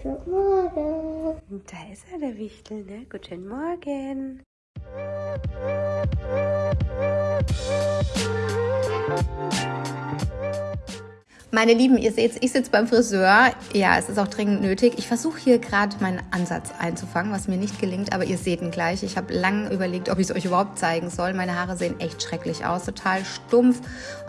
Guten Morgen. Da ist er, der Wichtel, ne? Guten Morgen. Meine Lieben, ihr seht, ich sitze beim Friseur. Ja, es ist auch dringend nötig. Ich versuche hier gerade meinen Ansatz einzufangen, was mir nicht gelingt, aber ihr seht ihn gleich. Ich habe lange überlegt, ob ich es euch überhaupt zeigen soll. Meine Haare sehen echt schrecklich aus, total stumpf.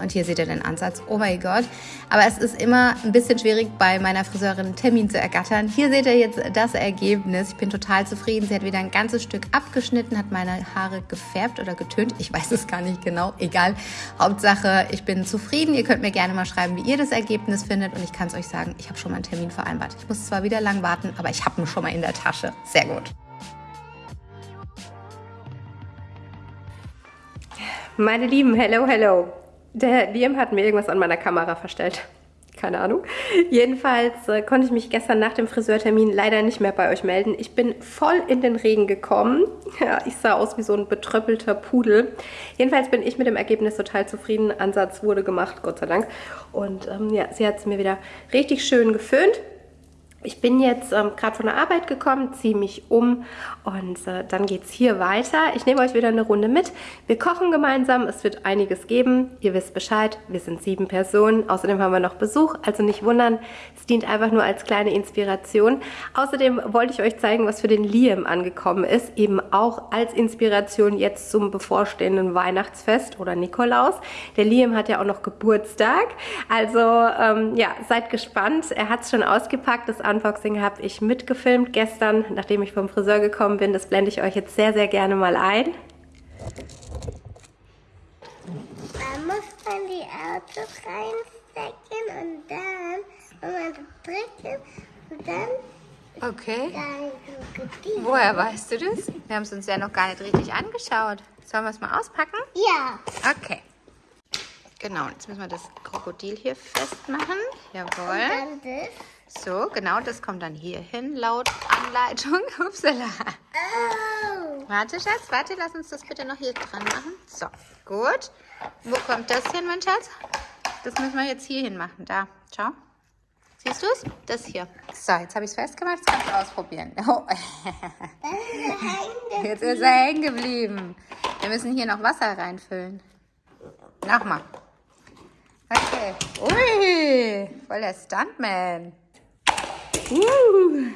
Und hier seht ihr den Ansatz. Oh mein Gott. Aber es ist immer ein bisschen schwierig, bei meiner Friseurin einen Termin zu ergattern. Hier seht ihr jetzt das Ergebnis. Ich bin total zufrieden. Sie hat wieder ein ganzes Stück abgeschnitten, hat meine Haare gefärbt oder getönt. Ich weiß es gar nicht genau. Egal. Hauptsache, ich bin zufrieden. Ihr könnt mir gerne mal schreiben, wie ihr das Ergebnis findet. Und ich kann es euch sagen, ich habe schon mal einen Termin vereinbart. Ich muss zwar wieder lang warten, aber ich habe ihn schon mal in der Tasche. Sehr gut. Meine Lieben, hello, hello. Der Liam hat mir irgendwas an meiner Kamera verstellt keine Ahnung. Jedenfalls äh, konnte ich mich gestern nach dem Friseurtermin leider nicht mehr bei euch melden. Ich bin voll in den Regen gekommen. Ja, ich sah aus wie so ein betröppelter Pudel. Jedenfalls bin ich mit dem Ergebnis total zufrieden. Ansatz wurde gemacht, Gott sei Dank. Und ähm, ja, sie hat es mir wieder richtig schön geföhnt. Ich bin jetzt ähm, gerade von der Arbeit gekommen, ziehe mich um und äh, dann geht es hier weiter. Ich nehme euch wieder eine Runde mit. Wir kochen gemeinsam, es wird einiges geben. Ihr wisst Bescheid, wir sind sieben Personen. Außerdem haben wir noch Besuch, also nicht wundern. Es dient einfach nur als kleine Inspiration. Außerdem wollte ich euch zeigen, was für den Liam angekommen ist. Eben auch als Inspiration jetzt zum bevorstehenden Weihnachtsfest oder Nikolaus. Der Liam hat ja auch noch Geburtstag. Also ähm, ja, seid gespannt. Er hat es schon ausgepackt. Das Unboxing habe ich mitgefilmt gestern, nachdem ich vom Friseur gekommen bin. Das blende ich euch jetzt sehr, sehr gerne mal ein. Man muss dann die Autos reinstecken und dann, wenn man drücken und dann Okay. dann Krokodil. Woher weißt du das? Wir haben es uns ja noch gar nicht richtig angeschaut. Sollen wir es mal auspacken? Ja. Okay. Genau, jetzt müssen wir das Krokodil hier festmachen. Jawohl. Dann das. So, genau, das kommt dann hier hin, laut Anleitung. Upsala. Oh. Warte, Schatz, warte, lass uns das bitte noch hier dran machen. So, gut. Wo kommt das hin, mein Schatz? Das müssen wir jetzt hier hin machen. Da, schau. Siehst du es? Das hier. So, jetzt habe ich es festgemacht, jetzt kannst du ausprobieren. Oh. Jetzt ist er hängen geblieben. Wir müssen hier noch Wasser reinfüllen. Nochmal. Okay. Ui, voll der Stuntman. Uh.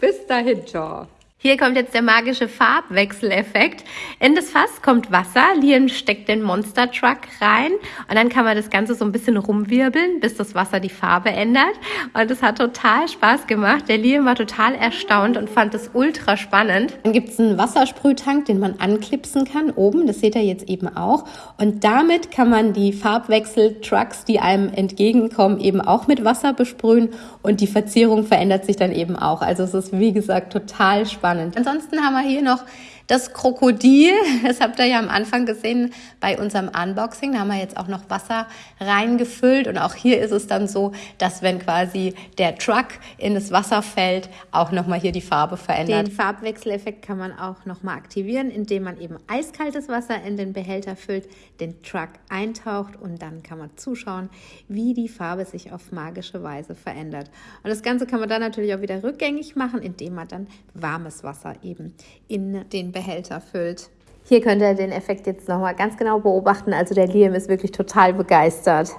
Bis dahinter. Hier kommt jetzt der magische Farbwechseleffekt. In das Fass kommt Wasser, Lian steckt den Monster Truck rein und dann kann man das Ganze so ein bisschen rumwirbeln, bis das Wasser die Farbe ändert. Und es hat total Spaß gemacht. Der Lian war total erstaunt und fand es ultra spannend. Dann gibt es einen Wassersprühtank, den man anklipsen kann oben. Das seht ihr jetzt eben auch. Und damit kann man die Farbwechsel-Trucks, die einem entgegenkommen, eben auch mit Wasser besprühen und die Verzierung verändert sich dann eben auch. Also es ist wie gesagt total spannend. Ansonsten haben wir hier noch das Krokodil. Das habt ihr ja am Anfang gesehen bei unserem Unboxing. Da haben wir jetzt auch noch Wasser reingefüllt. Und auch hier ist es dann so, dass wenn quasi der Truck in das Wasser fällt, auch nochmal hier die Farbe verändert. Den Farbwechseleffekt kann man auch nochmal aktivieren, indem man eben eiskaltes Wasser in den Behälter füllt, den Truck eintaucht und dann kann man zuschauen, wie die Farbe sich auf magische Weise verändert. Und das Ganze kann man dann natürlich auch wieder rückgängig machen, indem man dann warmes Wasser eben in den Behälter füllt. Hier könnt ihr den Effekt jetzt nochmal ganz genau beobachten. Also der Liam ist wirklich total begeistert.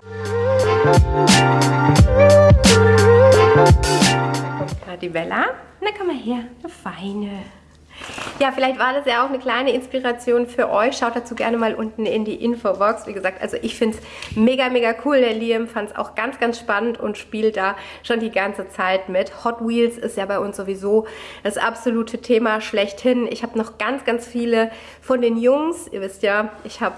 Gerade die Bella. Na, komm mal her, du Feine. Ja, vielleicht war das ja auch eine kleine Inspiration für euch. Schaut dazu gerne mal unten in die Infobox. Wie gesagt, also ich finde es mega, mega cool. Der Liam fand es auch ganz, ganz spannend und spielt da schon die ganze Zeit mit. Hot Wheels ist ja bei uns sowieso das absolute Thema schlechthin. Ich habe noch ganz, ganz viele von den Jungs. Ihr wisst ja, ich habe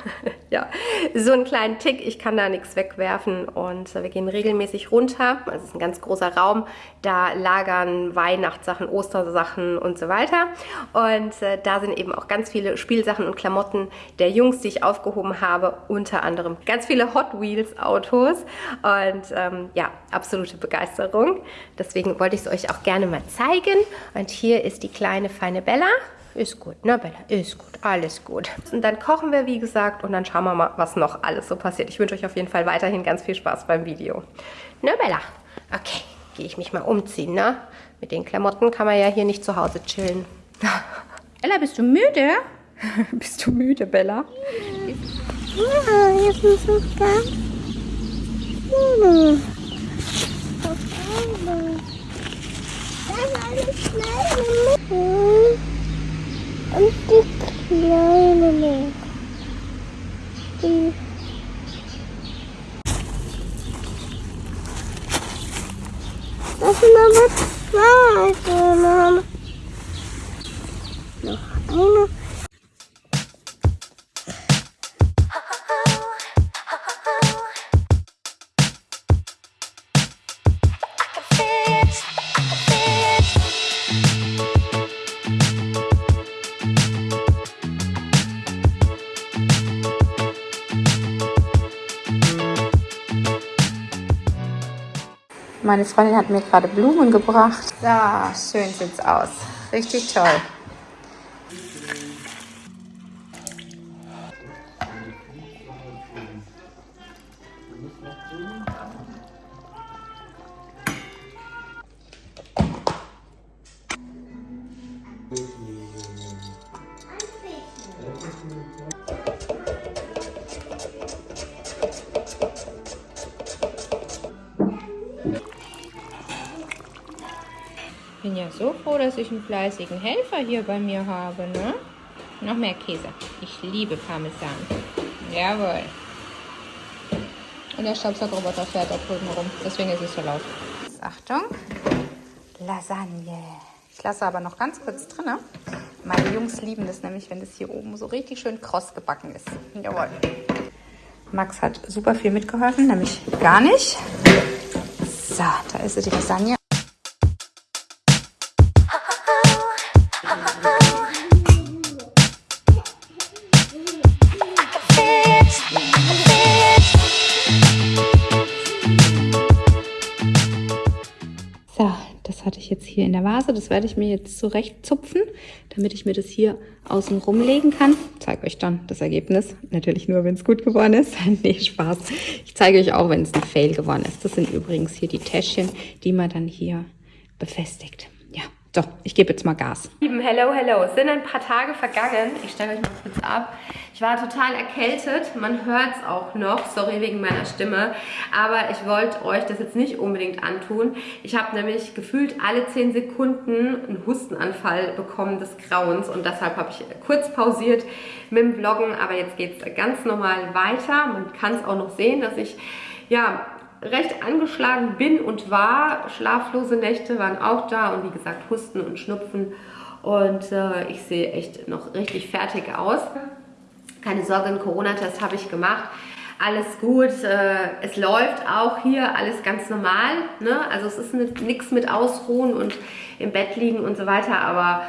ja so einen kleinen Tick. Ich kann da nichts wegwerfen und wir gehen regelmäßig runter. Also es ist ein ganz großer Raum. Da lagern Weihnachtssachen, Ostersachen und so weiter. Und äh, da sind eben auch ganz viele Spielsachen und Klamotten der Jungs, die ich aufgehoben habe. Unter anderem ganz viele Hot Wheels Autos. Und ähm, ja, absolute Begeisterung. Deswegen wollte ich es euch auch gerne mal zeigen. Und hier ist die kleine feine Bella. Ist gut, ne Bella? Ist gut, alles gut. Und dann kochen wir, wie gesagt, und dann schauen wir mal, was noch alles so passiert. Ich wünsche euch auf jeden Fall weiterhin ganz viel Spaß beim Video. Ne Bella? Okay, gehe ich mich mal umziehen, ne? Mit den Klamotten kann man ja hier nicht zu Hause chillen. Bella, bist du müde? bist du müde, Bella? Ja, jetzt ist es ganz müde. Dann eine kleine Mitte und die kleine Mitte. Die Das sind aber zwei Bananen. Meine Freundin hat mir gerade Blumen gebracht. Da, schön sieht's aus. Richtig toll. So froh, dass ich einen fleißigen Helfer hier bei mir habe, ne? Noch mehr Käse. Ich liebe Parmesan. Jawohl. Und der Staubsaugerroboter fährt auch drüben rum. Deswegen ist es so laut. Achtung. Lasagne. Ich lasse aber noch ganz kurz drin. Meine Jungs lieben das nämlich, wenn das hier oben so richtig schön kross gebacken ist. Jawohl. Max hat super viel mitgeholfen, nämlich gar nicht. So, da ist die Lasagne. Ich jetzt hier in der Vase. Das werde ich mir jetzt zurechtzupfen, damit ich mir das hier außen rumlegen kann. Ich zeige euch dann das Ergebnis. Natürlich nur, wenn es gut geworden ist. nee, Spaß. Ich zeige euch auch, wenn es ein Fail geworden ist. Das sind übrigens hier die Täschchen, die man dann hier befestigt. So, ich gebe jetzt mal Gas. Lieben, hello, hello. Es sind ein paar Tage vergangen. Ich stelle euch mal kurz ab. Ich war total erkältet. Man hört es auch noch. Sorry wegen meiner Stimme. Aber ich wollte euch das jetzt nicht unbedingt antun. Ich habe nämlich gefühlt alle 10 Sekunden einen Hustenanfall bekommen des Grauens. Und deshalb habe ich kurz pausiert mit dem Vloggen. Aber jetzt geht es ganz normal weiter. Man kann es auch noch sehen, dass ich ja recht angeschlagen bin und war. Schlaflose Nächte waren auch da und wie gesagt Husten und Schnupfen. Und äh, ich sehe echt noch richtig fertig aus. Keine Sorge, einen Corona-Test habe ich gemacht. Alles gut, äh, es läuft auch hier, alles ganz normal. Ne? Also es ist nichts mit Ausruhen und im Bett liegen und so weiter, aber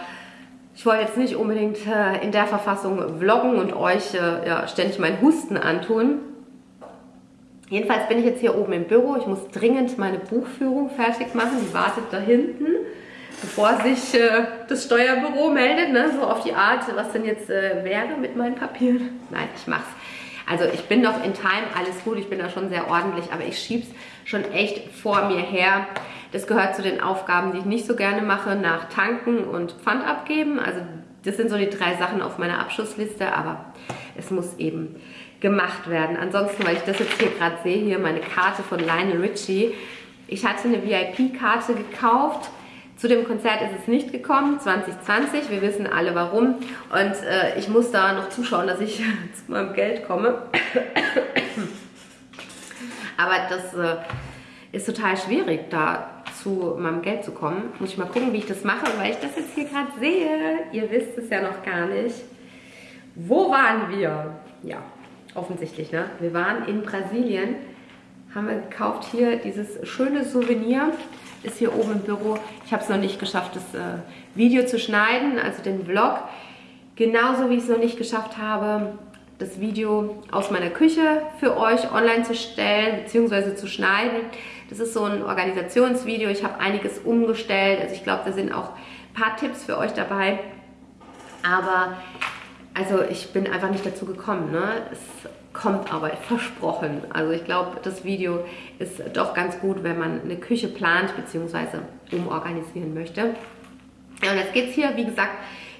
ich wollte jetzt nicht unbedingt äh, in der Verfassung vloggen und euch äh, ja, ständig meinen Husten antun. Jedenfalls bin ich jetzt hier oben im Büro. Ich muss dringend meine Buchführung fertig machen. Die wartet da hinten, bevor sich äh, das Steuerbüro meldet. Ne? So auf die Art, was denn jetzt äh, wäre mit meinen Papieren. Nein, ich mach's. Also ich bin noch in Time, alles gut. Ich bin da schon sehr ordentlich, aber ich schieb's schon echt vor mir her. Das gehört zu den Aufgaben, die ich nicht so gerne mache, nach Tanken und Pfand abgeben. Also das sind so die drei Sachen auf meiner Abschussliste, aber es muss eben gemacht werden. Ansonsten, weil ich das jetzt hier gerade sehe, hier meine Karte von Lionel Richie. Ich hatte eine VIP-Karte gekauft. Zu dem Konzert ist es nicht gekommen, 2020. Wir wissen alle warum. Und äh, ich muss da noch zuschauen, dass ich zu meinem Geld komme. Aber das äh, ist total schwierig, da zu meinem Geld zu kommen. Muss ich mal gucken, wie ich das mache, weil ich das jetzt hier gerade sehe. Ihr wisst es ja noch gar nicht. Wo waren wir? Ja, offensichtlich, ne? Wir waren in Brasilien, haben wir gekauft hier dieses schöne Souvenir, ist hier oben im Büro. Ich habe es noch nicht geschafft, das äh, Video zu schneiden, also den Vlog. Genauso wie ich es noch nicht geschafft habe, das Video aus meiner Küche für euch online zu stellen bzw. zu schneiden. Das ist so ein Organisationsvideo. Ich habe einiges umgestellt. Also ich glaube, da sind auch ein paar Tipps für euch dabei. Aber also ich bin einfach nicht dazu gekommen. Ne? Es kommt aber versprochen. Also ich glaube, das Video ist doch ganz gut, wenn man eine Küche plant bzw. umorganisieren möchte. Ja, und jetzt geht es hier, wie gesagt,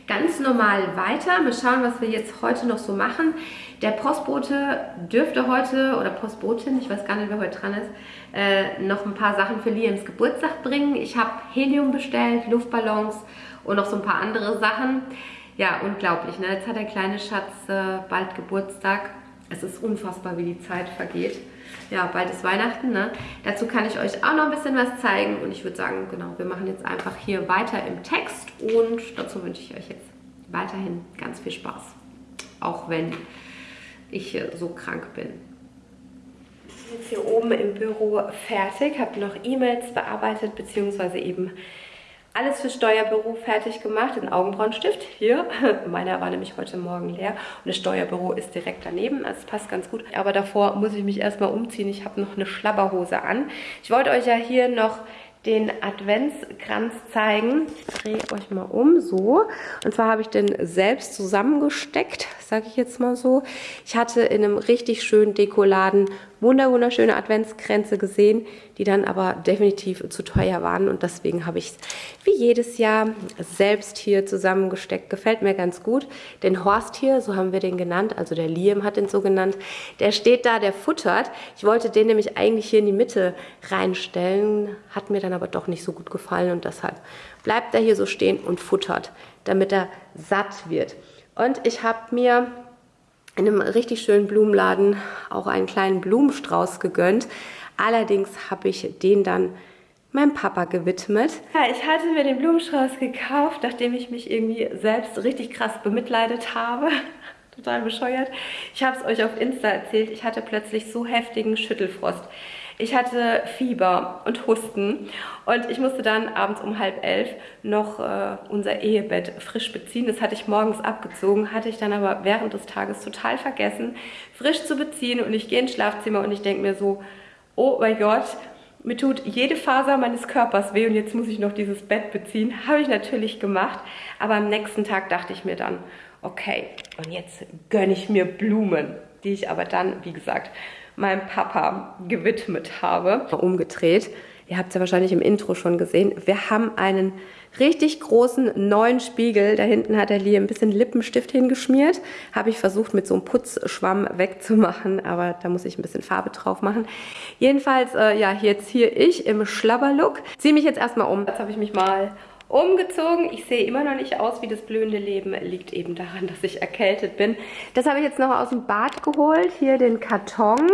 ganz normal weiter. Mal schauen, was wir jetzt heute noch so machen. Der Postbote dürfte heute, oder Postbotin, ich weiß gar nicht, wer heute dran ist, äh, noch ein paar Sachen für Liams Geburtstag bringen. Ich habe Helium bestellt, Luftballons und noch so ein paar andere Sachen. Ja, unglaublich. Ne? Jetzt hat der kleine Schatz äh, bald Geburtstag. Es ist unfassbar, wie die Zeit vergeht. Ja, bald ist Weihnachten. Ne? Dazu kann ich euch auch noch ein bisschen was zeigen. Und ich würde sagen, genau, wir machen jetzt einfach hier weiter im Text. Und dazu wünsche ich euch jetzt weiterhin ganz viel Spaß. Auch wenn ich so krank bin. Ich bin jetzt hier oben im Büro fertig, habe noch E-Mails bearbeitet, beziehungsweise eben alles für Steuerbüro fertig gemacht, den Augenbrauenstift hier. Meiner war nämlich heute Morgen leer und das Steuerbüro ist direkt daneben, also es passt ganz gut. Aber davor muss ich mich erstmal umziehen, ich habe noch eine Schlabberhose an. Ich wollte euch ja hier noch den Adventskranz zeigen. Ich drehe euch mal um, so. Und zwar habe ich den selbst zusammengesteckt, sage ich jetzt mal so. Ich hatte in einem richtig schönen Dekoladen wunderschöne Adventskränze gesehen, die dann aber definitiv zu teuer waren und deswegen habe ich es wie jedes Jahr selbst hier zusammengesteckt. Gefällt mir ganz gut. Den Horst hier, so haben wir den genannt, also der Liam hat den so genannt, der steht da, der futtert. Ich wollte den nämlich eigentlich hier in die Mitte reinstellen, hat mir dann aber doch nicht so gut gefallen und deshalb bleibt er hier so stehen und futtert, damit er satt wird. Und ich habe mir in einem richtig schönen Blumenladen auch einen kleinen Blumenstrauß gegönnt. Allerdings habe ich den dann meinem Papa gewidmet. Ja, ich hatte mir den Blumenstrauß gekauft, nachdem ich mich irgendwie selbst richtig krass bemitleidet habe. Total bescheuert. Ich habe es euch auf Insta erzählt. Ich hatte plötzlich so heftigen Schüttelfrost. Ich hatte Fieber und Husten und ich musste dann abends um halb elf noch äh, unser Ehebett frisch beziehen. Das hatte ich morgens abgezogen, hatte ich dann aber während des Tages total vergessen, frisch zu beziehen. Und ich gehe ins Schlafzimmer und ich denke mir so, oh mein Gott, mir tut jede Faser meines Körpers weh und jetzt muss ich noch dieses Bett beziehen. Habe ich natürlich gemacht, aber am nächsten Tag dachte ich mir dann, okay, und jetzt gönne ich mir Blumen, die ich aber dann, wie gesagt, meinem Papa gewidmet habe. Umgedreht. Ihr habt es ja wahrscheinlich im Intro schon gesehen. Wir haben einen richtig großen neuen Spiegel. Da hinten hat der Lee ein bisschen Lippenstift hingeschmiert. Habe ich versucht mit so einem Putzschwamm wegzumachen, aber da muss ich ein bisschen Farbe drauf machen. Jedenfalls, äh, ja, jetzt hier ich im Schlabberlook. Ziehe mich jetzt erstmal um. Jetzt habe ich mich mal umgezogen. Ich sehe immer noch nicht aus wie das blühende Leben. Liegt eben daran, dass ich erkältet bin. Das habe ich jetzt noch aus dem Bad geholt. Hier den Karton.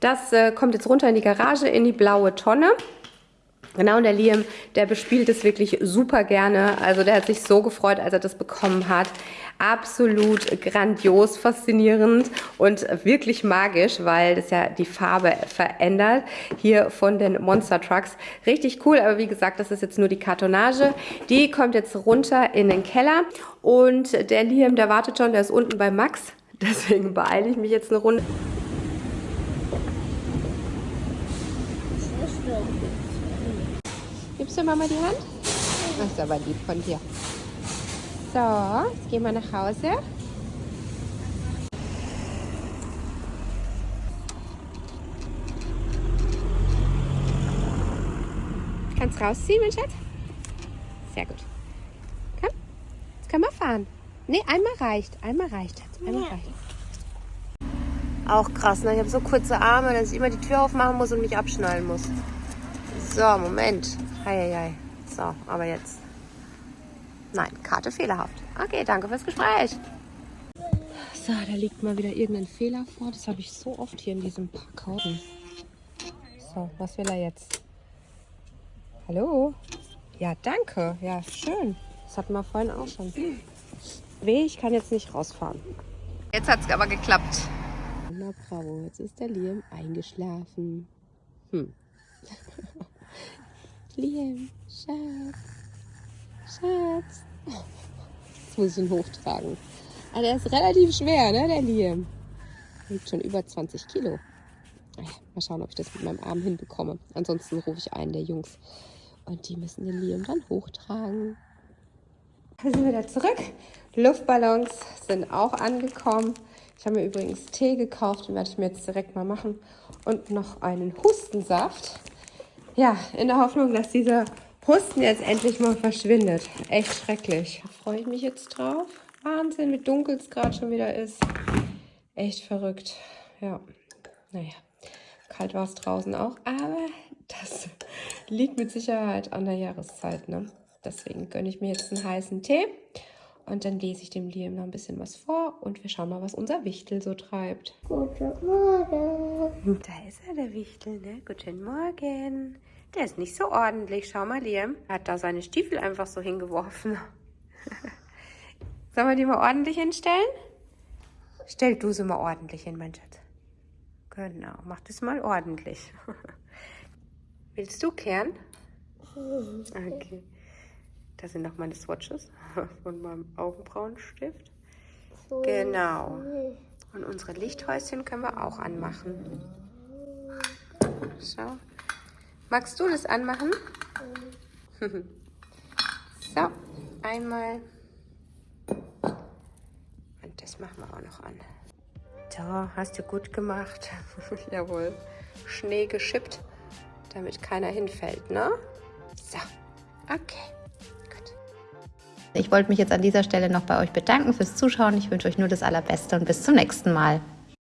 Das äh, kommt jetzt runter in die Garage, in die blaue Tonne. Genau, und der Liam, der bespielt es wirklich super gerne. Also der hat sich so gefreut, als er das bekommen hat. Absolut grandios, faszinierend und wirklich magisch, weil das ja die Farbe verändert. Hier von den Monster Trucks. Richtig cool, aber wie gesagt, das ist jetzt nur die Kartonage. Die kommt jetzt runter in den Keller. Und der Liam, der wartet schon, der ist unten bei Max. Deswegen beeile ich mich jetzt eine Runde. Gibst du Mama die Hand? Das ist aber lieb von dir. So, jetzt gehen wir nach Hause. Kannst rausziehen, mein Schatz? Sehr gut. Komm, jetzt können wir fahren. Ne, einmal reicht. Einmal reicht. Einmal ja. reicht. Auch krass, ne? Ich habe so kurze Arme, dass ich immer die Tür aufmachen muss und mich abschnallen muss. So, Moment. Eieiei. So, aber jetzt. Nein, Karte fehlerhaft. Okay, danke fürs Gespräch. So, da liegt mal wieder irgendein Fehler vor. Das habe ich so oft hier in diesem Parkhausen. So, was will er jetzt? Hallo? Ja, danke. Ja, schön. Das hatten wir vorhin auch schon. Weh, ich kann jetzt nicht rausfahren. Jetzt hat es aber geklappt. Na bravo, jetzt ist der Liam eingeschlafen. Hm. Liam, Schatz, Schatz. Jetzt muss ich ihn hochtragen. Aber ah, der ist relativ schwer, ne, der Liam. Wiegt schon über 20 Kilo. Ah mal schauen, ob ich das mit meinem Arm hinbekomme. Ansonsten rufe ich einen der Jungs. Und die müssen den Liam dann hochtragen. Da sind wir wieder zurück. Luftballons sind auch angekommen. Ich habe mir übrigens Tee gekauft, den werde ich mir jetzt direkt mal machen. Und noch einen Hustensaft. Ja, in der Hoffnung, dass dieser Husten jetzt endlich mal verschwindet. Echt schrecklich. Da freue ich mich jetzt drauf. Wahnsinn, wie dunkel es gerade schon wieder ist. Echt verrückt. Ja, naja, kalt war es draußen auch, aber das liegt mit Sicherheit an der Jahreszeit. Ne? Deswegen gönne ich mir jetzt einen heißen Tee und dann lese ich dem Liam noch ein bisschen was vor und wir schauen mal, was unser Wichtel so treibt. Guten Morgen. Da ist er, der Wichtel, ne? Guten Morgen. Der ist nicht so ordentlich. Schau mal, Liam. Er hat da seine Stiefel einfach so hingeworfen. Sollen wir die mal ordentlich hinstellen? Stell du sie mal ordentlich hin, mein Schatz. Genau, mach das mal ordentlich. Willst du kehren? Okay. Das sind noch meine Swatches von meinem Augenbrauenstift. Genau. Und unsere Lichthäuschen können wir auch anmachen. Schau. Magst du das anmachen? so, einmal. Und das machen wir auch noch an. So, hast du gut gemacht. Jawohl. Schnee geschippt, damit keiner hinfällt, ne? So, okay. Gut. Ich wollte mich jetzt an dieser Stelle noch bei euch bedanken fürs Zuschauen. Ich wünsche euch nur das Allerbeste und bis zum nächsten Mal.